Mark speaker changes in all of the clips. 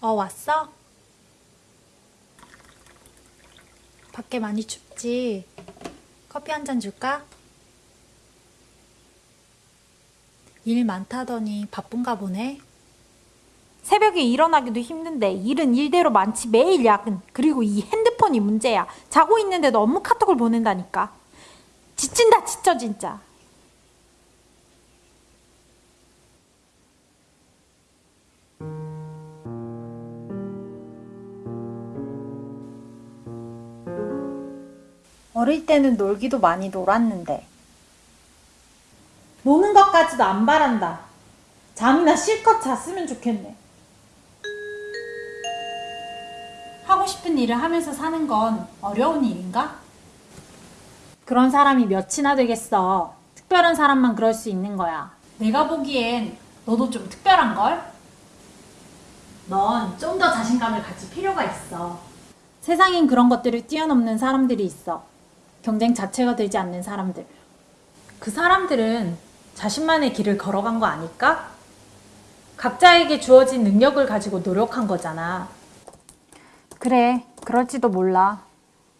Speaker 1: 어, 왔어? 밖에 많이 춥지? 커피 한 잔 줄까? 일 많다더니 바쁜가 보네?
Speaker 2: 새벽에 일어나기도 힘든데 일은 일대로 많지 매일 야근 그리고 이 핸드폰이 문제야 자고 있는데도 업무 카톡을 보낸다니까 지친다 지쳐 진짜 어릴 때는 놀기도 많이 놀았는데 노는 것까지도 안 바란다 잠이나 실컷 잤으면 좋겠네. 하고 싶은 일을 하면서 사는 건 어려운 일인가? 그런 사람이 몇이나 되겠어. 특별한 사람만 그럴 수 있는 거야. 내가 보기엔 너도 좀 특별한걸? 넌 좀 더 자신감을 가질 필요가 있어. 세상엔 그런 것들을 뛰어넘는 사람들이 있어. 경쟁 자체가 되지 않는 사람들. 그 사람들은 자신만의 길을 걸어간 거 아닐까? 각자에게 주어진 능력을 가지고 노력한 거잖아. 그래, 그럴지도 몰라.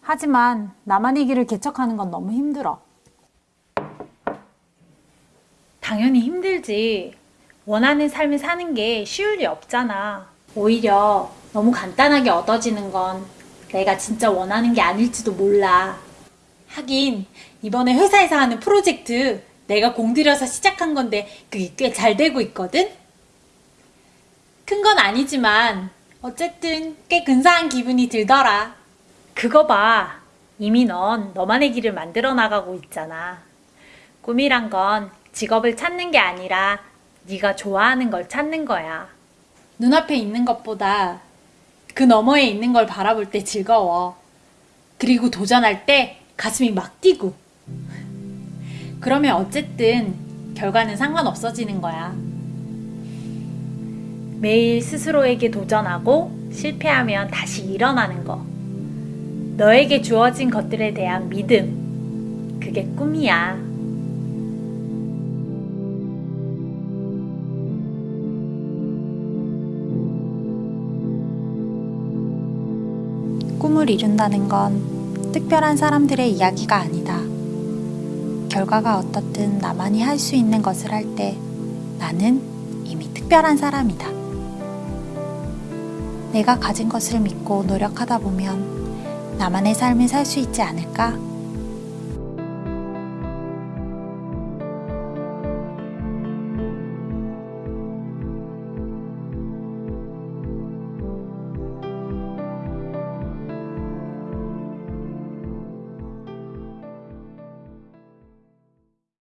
Speaker 2: 하지만 나만의 길을 개척하는 건 너무 힘들어. 당연히 힘들지. 원하는 삶을 사는 게 쉬울 리 없잖아. 오히려 너무 간단하게 얻어지는 건 내가 진짜 원하는 게 아닐지도 몰라. 하긴 이번에 회사에서 하는 프로젝트 내가 공들여서 시작한 건데 그게 꽤 잘 되고 있거든? 큰 건 아니지만 어쨌든 꽤 근사한 기분이 들더라. 그거 봐. 이미 넌 너만의 길을 만들어 나가고 있잖아. 꿈이란 건 직업을 찾는 게 아니라 네가 좋아하는 걸 찾는 거야. 눈앞에 있는 것보다 그 너머에 있는 걸 바라볼 때 즐거워. 그리고 도전할 때 가슴이 막 뛰고. 그러면 어쨌든 결과는 상관없어지는 거야. 매일 스스로에게 도전하고 실패하면 다시 일어나는 거. 너에게 주어진 것들에 대한 믿음. 그게 꿈이야.
Speaker 1: 꿈을 이룬다는 건 특별한 사람들의 이야기가 아니다. 결과가 어떻든 나만이 할 수 있는 것을 할 때 나는 이미 특별한 사람이다. 내가 가진 것을 믿고 노력하다 보면 나만의 삶을 살 수 있지 않을까?